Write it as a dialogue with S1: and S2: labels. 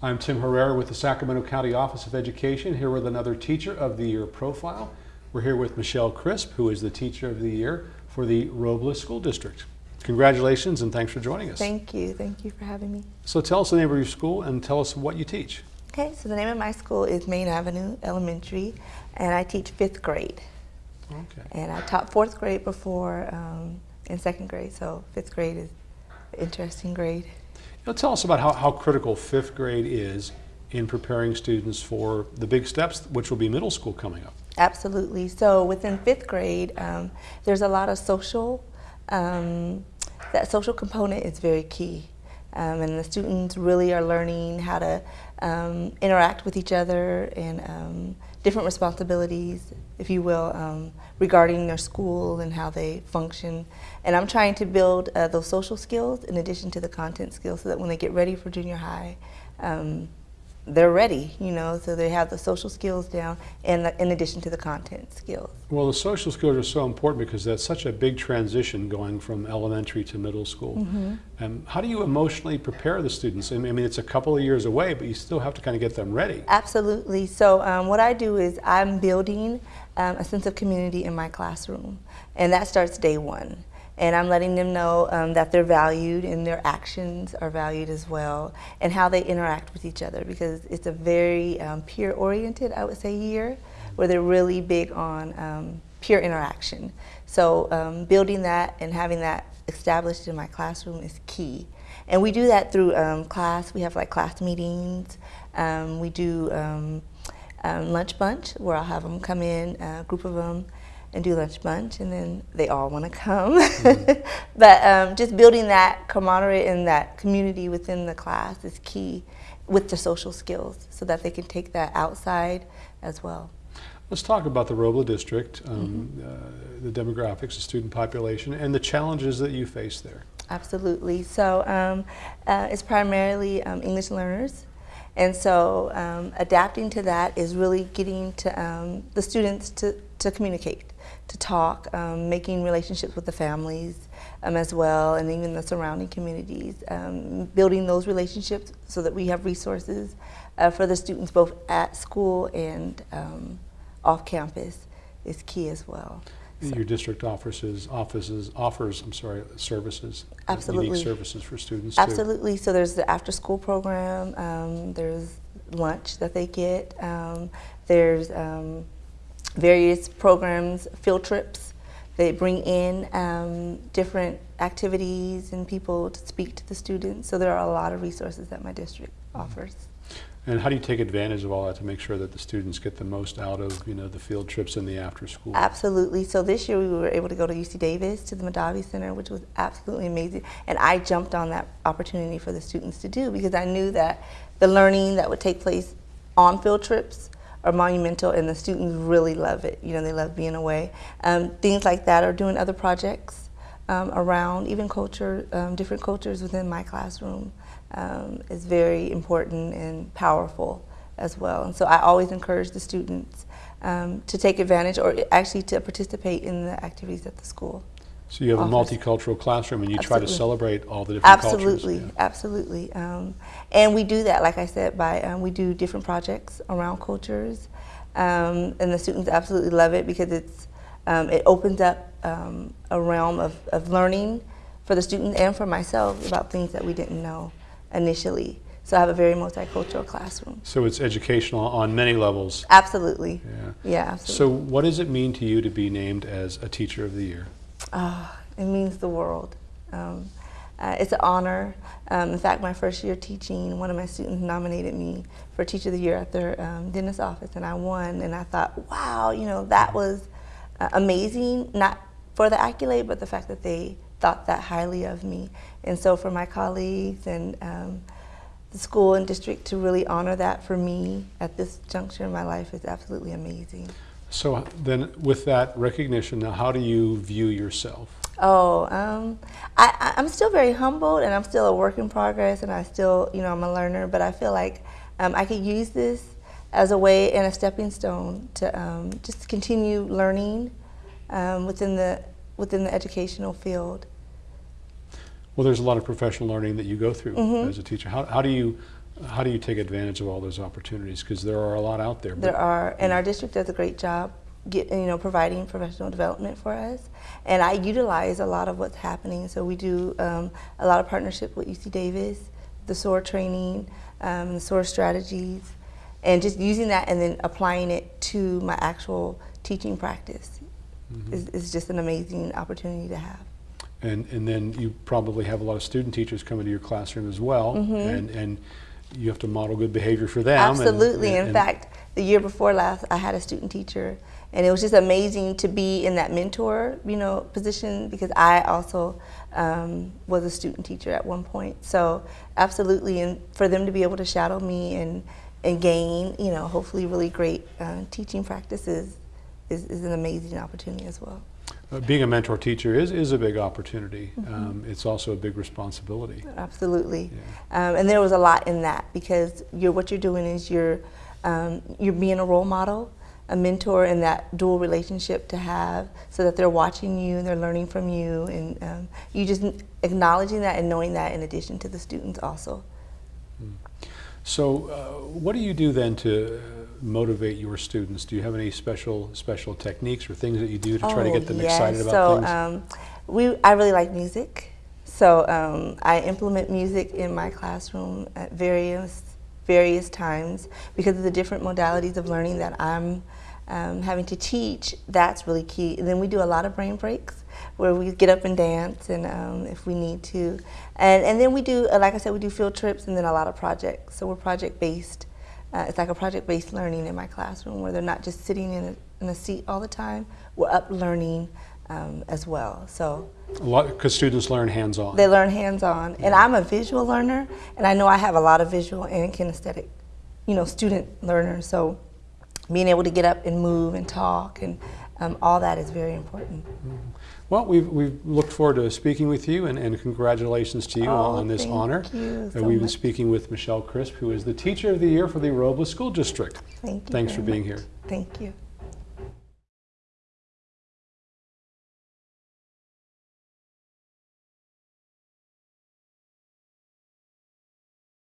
S1: I'm Tim Herrera with the Sacramento County Office of Education, here with another Teacher of the Year profile. We're here with Michelle Crisp, who is the Teacher of the Year for the Robla School District. Congratulations and thanks for joining us.
S2: Thank you. Thank you for having me.
S1: So tell us the name of your school and tell us what you teach.
S2: Okay, so the name of my school is Main Avenue Elementary, and I teach fifth grade.
S1: Okay.
S2: And I taught fourth grade before um, in second grade, so fifth grade is an interesting grade.
S1: Now tell us about how, how critical fifth grade is in preparing students for the big steps, which will be middle school coming up.
S2: Absolutely. So within fifth grade, um, there's a lot of social. Um, that social component is very key. Um, and the students really are learning how to um, interact with each other and um, different responsibilities, if you will, um, regarding their school and how they function. And I'm trying to build uh, those social skills in addition to the content skills so that when they get ready for junior high, um, they're ready, you know, so they have the social skills down and the, in addition to the content skills.
S1: Well, the social skills are so important because that's such a big transition going from elementary to middle school. Mm -hmm. um, how do you emotionally prepare the students? I mean, it's a couple of years away, but you still have to kind of get them ready.
S2: Absolutely. So um, what I do is I'm building um, a sense of community in my classroom, and that starts day one and I'm letting them know um, that they're valued and their actions are valued as well and how they interact with each other because it's a very um, peer oriented I would say year where they're really big on um, peer interaction. So um, building that and having that established in my classroom is key. And we do that through um, class. We have like class meetings. Um, we do lunch bunch where I'll have them come in a group of them and do lunch bunch, and then they all want to come. Mm -hmm. but um, just building that camaraderie and that community within the class is key with the social skills so that they can take that outside as well.
S1: Let's talk about the Robla District, um, mm -hmm. uh, the demographics, the student population, and the challenges that you face there.
S2: Absolutely. So um, uh, it's primarily um, English learners. And so um, adapting to that is really getting to um, the students to, to communicate to talk, um, making relationships with the families um, as well, and even the surrounding communities, um, building those relationships so that we have resources uh, for the students both at school and um, off campus is key as well.
S1: So. Your district offices, offices offers, I'm sorry, services,
S2: absolutely
S1: unique services for students.
S2: Absolutely. Too. So there's the after-school program. Um, there's lunch that they get. Um, there's various programs, field trips. They bring in um, different activities and people to speak to the students. So there are a lot of resources that my district offers.
S1: And how do you take advantage of all that to make sure that the students get the most out of you know the field trips and the after school?
S2: Absolutely. So this year we were able to go to UC Davis to the Mondavi Center, which was absolutely amazing. And I jumped on that opportunity for the students to do because I knew that the learning that would take place on field trips are monumental and the students really love it. You know, they love being away. Um, things like that or doing other projects um, around, even culture, um, different cultures within my classroom um, is very important and powerful as well. And so I always encourage the students um, to take advantage or actually to participate in the activities at the school.
S1: So you have offers. a multicultural classroom and you
S2: absolutely.
S1: try to celebrate all the different
S2: absolutely,
S1: cultures.
S2: Yeah. Absolutely, um, and we do that, like I said, by um, we do different projects around cultures, um, and the students absolutely love it because it's um, it opens up um, a realm of, of learning for the students and for myself about things that we didn't know initially. So I have a very multicultural classroom.
S1: So it's educational on many levels.
S2: Absolutely.
S1: Yeah.
S2: Yeah. Absolutely.
S1: So what does it mean to you to be named as a Teacher of the Year?
S2: Oh, it means the world. Um, uh, it's an honor. Um, in fact, my first year teaching, one of my students nominated me for Teacher of the Year at their um, dentist office, and I won. And I thought, wow, you know, that was uh, amazing, not for the accolade, but the fact that they thought that highly of me. And so for my colleagues and um, the school and district to really honor that for me at this juncture in my life is absolutely amazing.
S1: So then with that recognition, now how do you view yourself?
S2: Oh, um, I, am still very humbled and I'm still a work in progress and I still, you know, I'm a learner, but I feel like um, I could use this as a way and a stepping stone to um, just continue learning um, within, the, within the educational field.
S1: Well, there's a lot of professional learning that you go through mm -hmm. as a teacher. How, how do you How do you take advantage of all those opportunities? Because there are a lot out there.
S2: There are, and our district does a great job, get, you know, providing professional development for us. And I utilize a lot of what's happening. So we do um, a lot of partnership with UC Davis, the SOAR training, um, the SOAR strategies, and just using that and then applying it to my actual teaching practice is, is just an amazing opportunity to have.
S1: And, and then you probably have a lot of student teachers come into your classroom as well, and, and you have to model good behavior for them. Absolutely.
S2: and-. Absolutely. In
S1: and-
S2: fact, the year before last, I had a student teacher, and it was just amazing to be in that mentor, you know, position because I also um, was a student teacher at one point. So, absolutely, and for them to be able to shadow me and and gain, you know, hopefully really great uh, teaching practices is, is an amazing opportunity as well.
S1: Uh, being a mentor teacher is, is a big opportunity.
S2: Mm-hmm.
S1: Um, it's also a big responsibility.
S2: Absolutely, um, and there was a lot in that because you're what you're doing is you're um, you're being a role model, a mentor, and that dual relationship to have, so that they're watching you and they're learning from you, and um, you just acknowledging that and knowing that in addition to the students also.
S1: So, uh, what do you do then to motivate your students? Do you have any special special techniques or things that you do to try to
S2: Oh,
S1: get them
S2: yes.
S1: excited about
S2: so,
S1: things?
S2: um, we, I really like music. So um, I implement music in my classroom at various various times because of the different modalities of learning that I'm um, having to teach. That's really key. And then we do a lot of brain breaks where we get up and dance, and um, if we need to, and and then we do, like I said, we do field trips and then a lot of projects. So we're project based. Uh, it's like a project-based learning in my classroom where they're not just sitting in a, in a seat all the time. We're up learning um, as well. So
S1: because students learn hands-on.
S2: they learn hands-on. And I'm a visual learner, and I know I have a lot of visual and kinesthetic, you know, student learners. So being able to get up and move and talk and um, all that is very important.
S1: Well, we've, we've looked forward to speaking with you, and, and congratulations to you
S2: Oh,
S1: on this
S2: thank
S1: honor.
S2: you
S1: Uh,
S2: so
S1: we've been speaking with Michelle Crisp, who is the Teacher of the Year for the Robla School District.
S2: Thank you.
S1: Thanks for being
S2: much.
S1: here.
S2: Thank you.